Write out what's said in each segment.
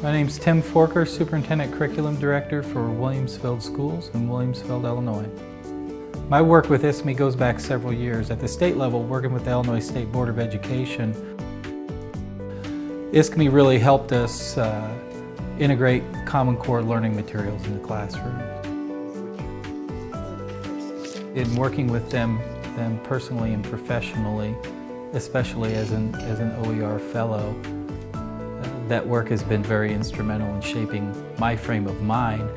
My name's Tim Farquer, Superintendent Curriculum Director for Williamsfield Schools in Williamsfield, Illinois. My work with ISKME goes back several years. At the state level, working with the Illinois State Board of Education, ISKME really helped us uh, integrate Common Core learning materials in the classroom. In working with them, them personally and professionally, especially as an, as an OER fellow, that work has been very instrumental in shaping my frame of mind,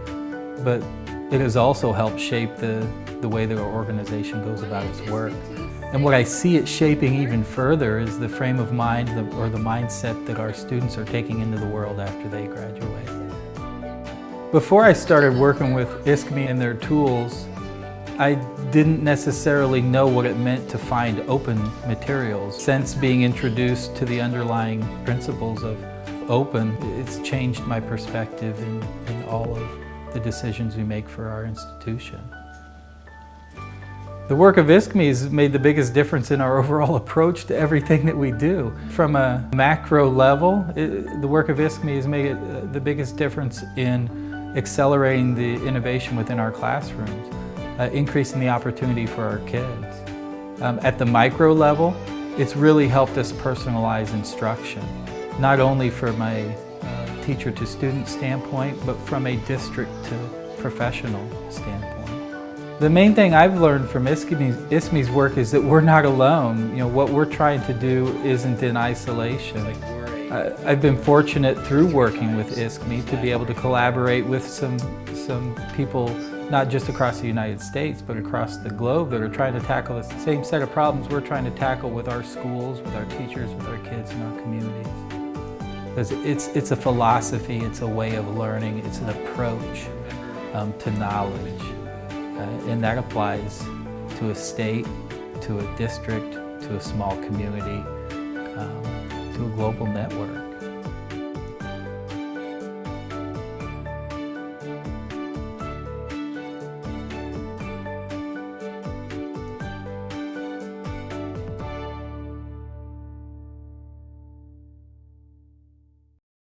but it has also helped shape the, the way that our organization goes about its work. And what I see it shaping even further is the frame of mind the, or the mindset that our students are taking into the world after they graduate. Before I started working with ISKME and their tools, I didn't necessarily know what it meant to find open materials. Since being introduced to the underlying principles of open, it's changed my perspective in, in all of the decisions we make for our institution. The work of ISKME has made the biggest difference in our overall approach to everything that we do. From a macro level, it, the work of ISKME has made uh, the biggest difference in accelerating the innovation within our classrooms, uh, increasing the opportunity for our kids. Um, at the micro level, it's really helped us personalize instruction not only from a uh, teacher to student standpoint, but from a district to professional standpoint. The main thing I've learned from ISKME's work is that we're not alone. You know, what we're trying to do isn't in isolation. I've been fortunate through working with ISKME to be able to collaborate with some, some people not just across the United States, but across the globe that are trying to tackle the same set of problems we're trying to tackle with our schools, with our teachers, with our kids, and our communities. Because it's, it's a philosophy, it's a way of learning, it's an approach um, to knowledge. Uh, and that applies to a state, to a district, to a small community, um, to a global network.